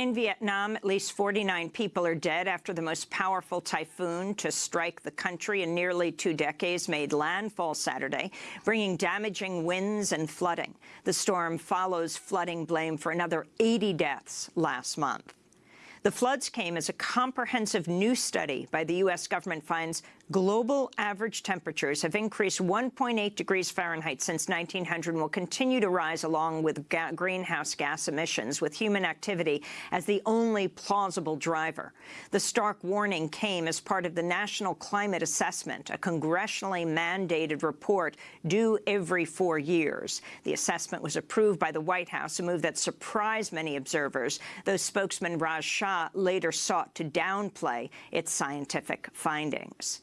In Vietnam, at least 49 people are dead after the most powerful typhoon to strike the country in nearly two decades made landfall Saturday, bringing damaging winds and flooding. The storm follows flooding blame for another 80 deaths last month. The floods came as a comprehensive new study by the U.S. government finds global average temperatures have increased 1.8 degrees Fahrenheit since 1900 and will continue to rise along with ga greenhouse gas emissions, with human activity as the only plausible driver. The stark warning came as part of the National Climate Assessment, a congressionally mandated report due every four years. The assessment was approved by the White House, a move that surprised many observers, though spokesman Raj Shah later sought to downplay its scientific findings.